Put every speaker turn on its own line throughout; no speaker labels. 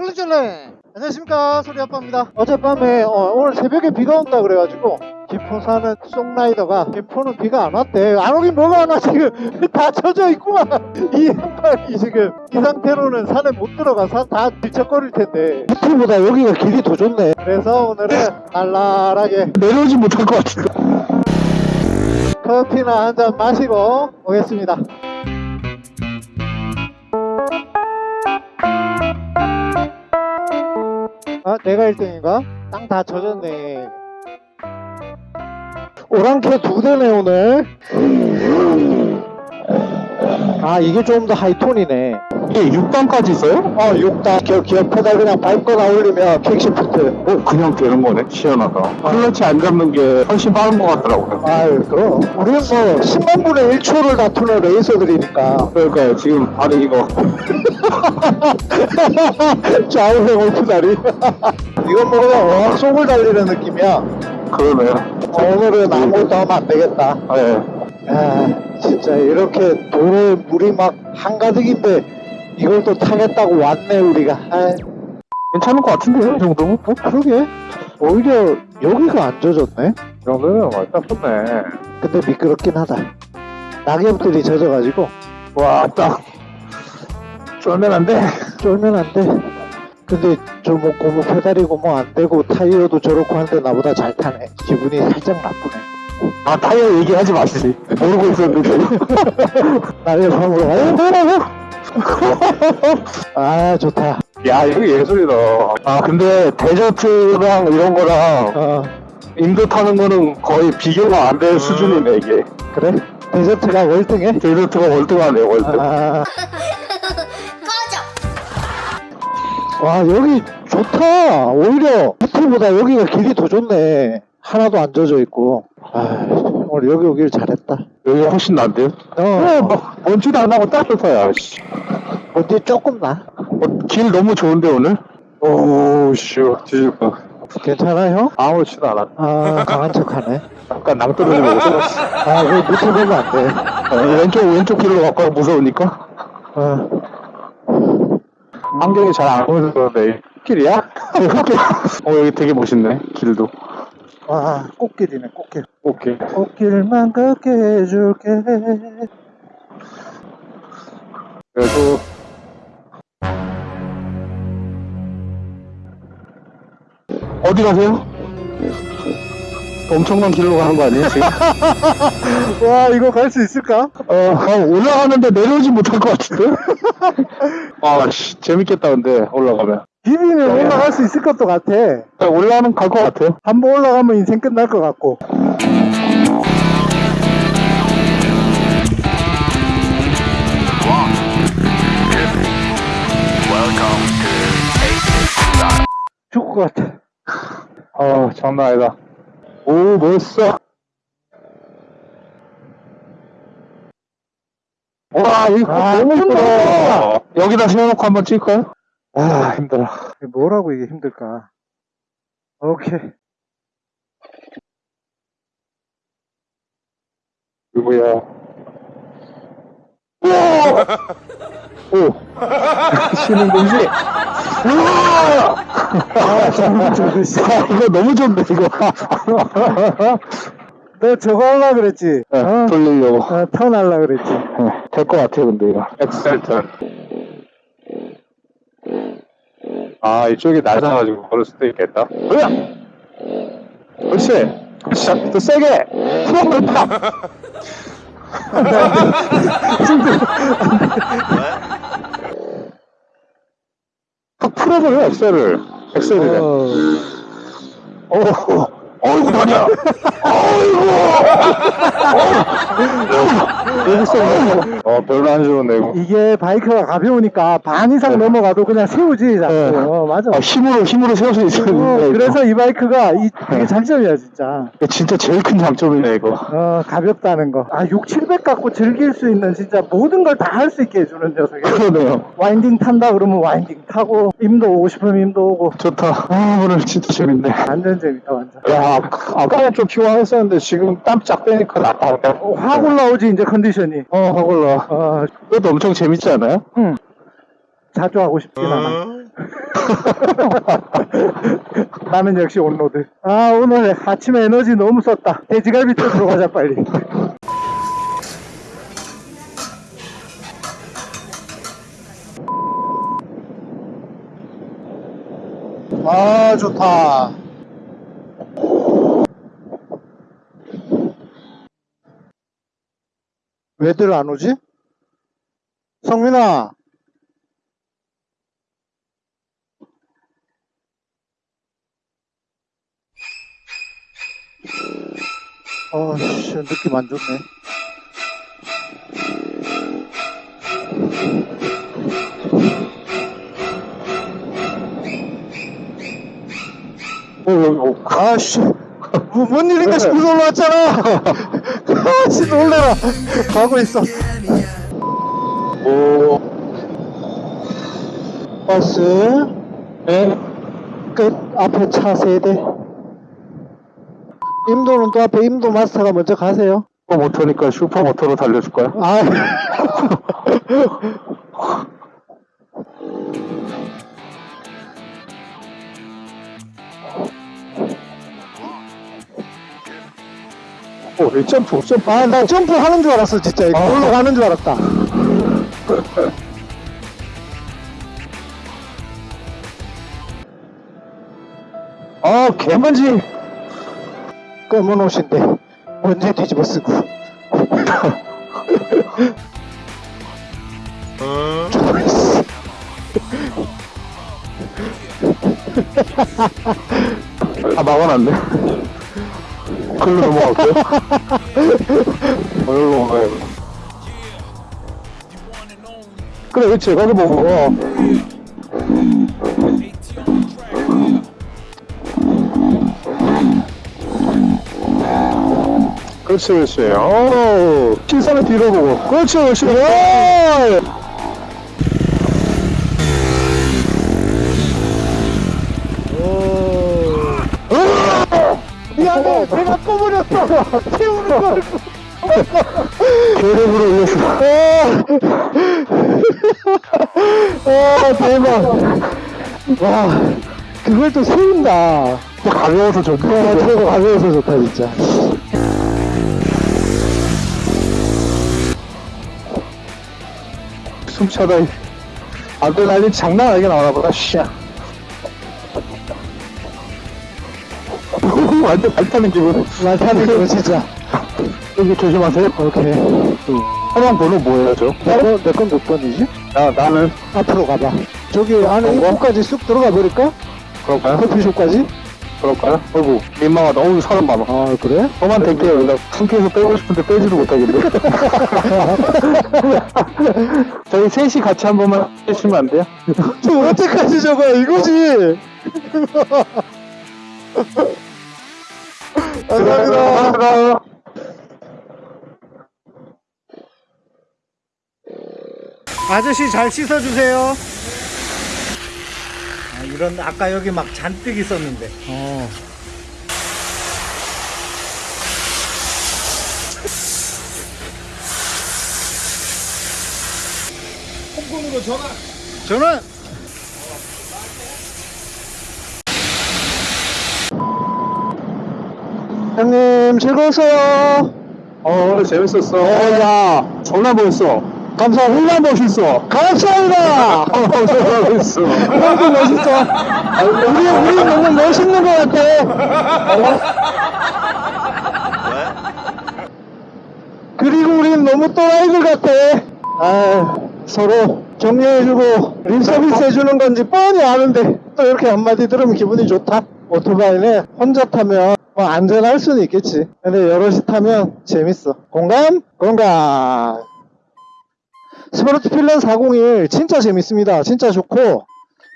쫄래쫄래. 안녕하십니까 소리아빠입니다. 어젯밤에 어, 오늘 새벽에 비가 온다 그래가지고 김포 사는 송라이더가 김포는 비가 안 왔대. 안 오긴 뭐가 안 와 지금 다 젖어 있구만. 이 양반이 지금 이 상태로는 산에 못 들어가서 다 뒤척거릴 텐데.
밑에보다 여기가 길이 더 좋네.
그래서 오늘은 날랄하게
내려오지 못할 것 같은데.
커피나 한 잔 마시고 오겠습니다 아 내가 1등인가? 땅 다 젖었네
오랑캐 두 대네 오늘. 아 이게 좀 더 하이톤이네. 이게 6단까지 있어요?
어 6단 기어, 기어 페달 그냥 밟거나 올리면 킥시프트
어 그냥 되는 거네. 시원하다. 클러치 안 잡는 게 훨씬 빠른 것 같더라고요.
아유 그럼 우리는 뭐 10만 분의 1초를 다투는 레이서들이니까
그러니까 지금 바로 이거
올프다리 이건 뭐 그냥 어학 속을 달리는 느낌이야
그러네요.
어, 오늘은 아무것도 하면 안 되겠다
네.
아 진짜 이렇게 도로에 물이 막 한가득인데 이걸 또 타겠다고 왔네 우리가 아
괜찮은 것 같은데요, 이 정도면?
어 그러게 오히려 여기가 안 젖었네
이 정도면 완전 좋네.
근데 미끄럽긴 하다 낙엽들이 젖어가지고
와, 딱. 쫄면 안 돼.
쫄면 안돼 근데 저 뭐 고무 페달이고 뭐 안 되고 타이어도 저렇고 한데 나보다 잘 타네 기분이 살짝 나쁘네
아, 타이어 얘기하지 마시지. 모르고 있었는데.
나의 밤으로 가요 아 좋다.
야, 이거 예술이다. 아, 근데 데저트랑 이런 거랑
어.
인도 타는 거는 거의 비교가 안될 수준이네, 이게.
그래? 데저트가 월등해?
데저트가 월등하네, 월등.
아. 와 여기 좋다. 오히려 호텔보다 여기가 길이 더 좋네. 하나도 안 젖어 있고. 아 오늘 여기 오길 잘했다
여기 훨씬 난데요?
어
네, 뭐, 먼지도 안 나고 딱 좋다, 야, 씨.
어디 조금 나
어, 길 너무 좋은데, 오늘? 오우, 씨, 뒤질 거.
괜찮아 형?
아무렇지도 않아.
아 강한 척하네
약간 낭떠러지고 있어.
아 이거 밑에 보면 안 돼
어, 왼쪽, 왼쪽 길로 갈까 무서우니까.
어.
안경이 잘 안 보여서 그런데. 길이야? 어, 여기 되게 멋있네, 길도.
와 꽃길이네 꽃길
오케이.
꽃길만 걷게 해줄게
그래도 어디 가세요? 엄청난 길로 가는 거 아니에요 지금?
와 이거 갈 수 있을까?
어, 어, 올라가는데 내려오지 못할 것 같은데? 아씨 재밌겠다 근데 올라가면
비비면 올라갈 수 있을 것도 같아.
올라가면 갈 것 같아요.
한 번 올라가면 인생 끝날 것 같고. 죽을 것 같아.
어 장난 아니다. 오 멋있어. 와 이거
아,
너무. 힘들어 여기다 세워놓고 한번 찍을까요? 아 힘들어
뭐라고 이게 힘들까 오케이
누구야? 우와! 오! 쉬는 공지? 우와!
아 씨.
아, 이거 너무 좋네, 이거.
너 저거 하려 그랬지?
네,
어?
돌리려고.
어, 턴 하려 그랬지
될것 같아요, 근데 이거. 엑셀 턴. 아, 이쪽이 낮아가지고 걸을 수도 있겠다. 뭐야? 그렇지. 그렇지. 더 세게. 확 풀어버려, 엑셀을. 엑셀이래.
어,
어, 어이구, 다리야. 어이구. 여기 써. 어, 별로 안 좋은데, 이거.
이게 바이크가 가벼우니까 반 이상 넘어가도 그냥 세우지 자꾸
네.
어, 맞아
아, 힘으로, 힘으로 세울 수 있어야
어. 그래서 이 바이크가 이, 되게 장점이야 진짜
진짜 제일 큰 장점이네, 이거.
어 가볍다는 거 아 6, 700 갖고 즐길 수 있는 진짜 모든 걸 다 할 수 있게 해주는 녀석이야
그러네요.
winding 탄다 그러면 winding 타고 임도 오고 싶으면 임도 오고
좋다. 아, 오늘 진짜 재밌네.
완전 재밌다 완전
야, 아까는 좀 피곤했었는데 지금 땀 쫙 빼니까 낫다.
어, 확 올라오지 이제 컨디션이
어, 확 올라.
어,
그것도 엄청 재밌지 않아요?
응 자주 하고 싶진 않아
나는 역시 온로드. 아, 오늘 아침에 에너지 너무 썼다. 돼지갈비 쪽으로 가자, 빨리.
아 좋다 왜들 안 오지? 성민아. 어씨 느낌 안 좋네.
어, 여기, 어.
아씨. 뭐, 뭔 일인가 싶어서 올라왔잖아. 아씨 놀래라. 가고 있어
오.
버스
네?
끝 앞에 차 세대 임도는 또 앞에 임도 마스터가 먼저 가세요
슈퍼 모터니까 슈퍼 모터로 달려줄 거야?
아
오, 이 점프, 점프.
아, 나 점프 하는 줄 알았어, 진짜. 이거
아.
올라가는 줄 알았다.
아, 개만지.
검은 옷인데, 언제 뒤집어 쓰고.
아, 막아놨네. 글로 넘어갈게요. 어, 여기로 가요. 그래, 그치. 거기 보고. 어. 그렇지, 그렇지. 어, 시선을 뒤로 보고. 그렇지, 그렇지. 오!
미안해, 내가 꺼버렸어. 태우는 걸.
계획으로 올렸어.
아, 대박. 와, 그걸 또 세운다.
가벼워서 좋다.
아, 저거 가벼워서 좋다, 진짜.
숨차다. 아드레날린 장난 아니게 나오나 보다, 씨. 완전 발 타는 기분.
나 타는 거 진짜.
여기 조심하세요.
오케이.
화면 번호 뭐예요, 저?
내건 몇 번이지?
나, 나는.
앞으로 가봐. 저기 안에? 입구까지 쑥 들어가 버릴까?
그럴까요?
커피숍까지?
그럴까요? 어이구, 민망하다. 어우, 사람 많아.
아, 그래?
저만 될게요. 나 상쾌해서 빼고 싶은데 빼지도 못하겠네. 저희 셋이 같이 한 번만 해주시면 안 돼요?
저 언제까지 저거야, 이거지? 감사합니다.
감사합니다.
아저씨 잘 씻어주세요. 아, 이런 아까 여기 막 잔뜩 있었는데.
어.
저는
형님, 즐거웠어요.
어, 오늘 재밌었어.
어, 야.
존나 멋있어.
감사합니다.
멋있어.
감사합니다.
어, 멋있어.
형도 멋있어. 우리, 우리 너무 멋있는 것 같아. 그리고 우린 너무 또라이들 같아. 아, 서로 격려해주고 립 서비스 해주는 건지 뻔히 아는데 또 이렇게 한마디 들으면 기분이 좋다. 오토바이는 혼자 타면 뭐 안전할 수는 있겠지. 근데 여럿이 타면 재밌어. 공감? 공감. Svartpilen 401 진짜 재밌습니다. 진짜 좋고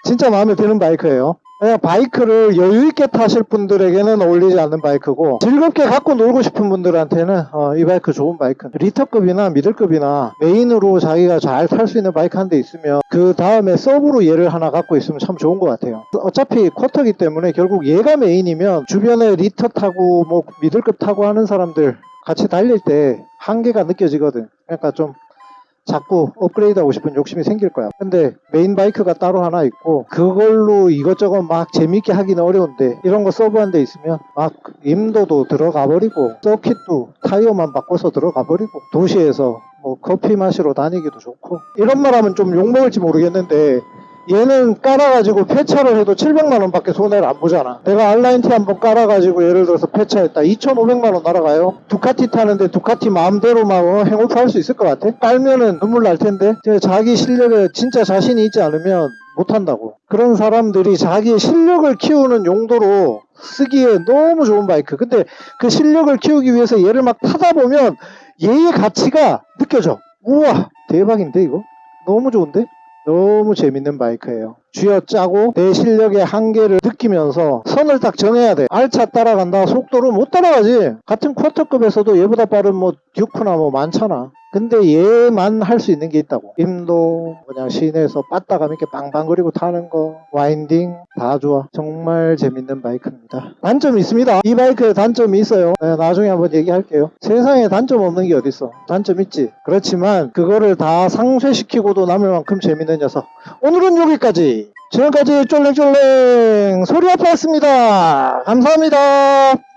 진짜 마음에 드는 바이크예요. 그냥 바이크를 여유 있게 타실 분들에게는 어울리지 않는 바이크고 즐겁게 갖고 놀고 싶은 분들한테는 어, 이 바이크 좋은 바이크. 리터급이나 미들급이나 메인으로 자기가 잘 탈 수 있는 바이크 한 대 있으면 그 다음에 서브로 얘를 하나 갖고 있으면 참 좋은 것 같아요. 어차피 쿼터기 때문에 결국 얘가 메인이면 주변에 리터 타고 뭐 미들급 타고 하는 사람들 같이 달릴 때 한계가 느껴지거든. 그러니까 좀 자꾸 업그레이드하고 싶은 욕심이 생길 거야. 근데 메인 바이크가 따로 하나 있고 그걸로 이것저것 막 재밌게 하기는 어려운데 이런 거 서브 한 대 있으면 막 임도도 들어가 버리고 서킷도 타이어만 바꿔서 들어가 버리고 도시에서 뭐 커피 마시러 다니기도 좋고 이런 말 하면 좀 욕먹을지 모르겠는데 얘는 깔아가지고 폐차를 해도 700만 원 밖에 손해를 안 보잖아. 내가 R nineT 한번 깔아가지고 예를 들어서 폐차했다. 2,500만 원 날아가요. Ducati 타는데 Ducati 마음대로만 어, hang off 할수 있을 것 같아? 깔면은 눈물 날 텐데. 자기 실력에 진짜 자신이 있지 않으면 못한다고. 그런 사람들이 자기 실력을 키우는 용도로 쓰기에 너무 좋은 바이크. 근데 그 실력을 키우기 위해서 얘를 막 타다 보면 얘의 가치가 느껴져. 우와, 대박인데, 이거? 너무 좋은데? 너무 재밌는 바이크예요. 쥐어짜고 내 실력의 한계를 느끼면서 선을 딱 정해야 돼. 알차 따라간다. 속도로 못 따라가지. 같은 쿼터급에서도 얘보다 빠른 뭐 Duke나 뭐 많잖아. 근데 얘만 할 수 있는 게 있다고. 임도 그냥 시내에서 빠따감 있게 빵빵거리고 타는 거, winding 다 좋아. 정말 재밌는 바이크입니다. 단점이 있습니다. 이 바이크에 단점이 있어요. 네, 나중에 한번 얘기할게요. 세상에 단점 없는 게 어딨어. 단점 있지. 그렇지만 그거를 다 상쇄시키고도 남을 만큼 재밌는 녀석. 오늘은 여기까지. 지금까지 쫄랭쫄랭 소리 아빠였습니다. 감사합니다.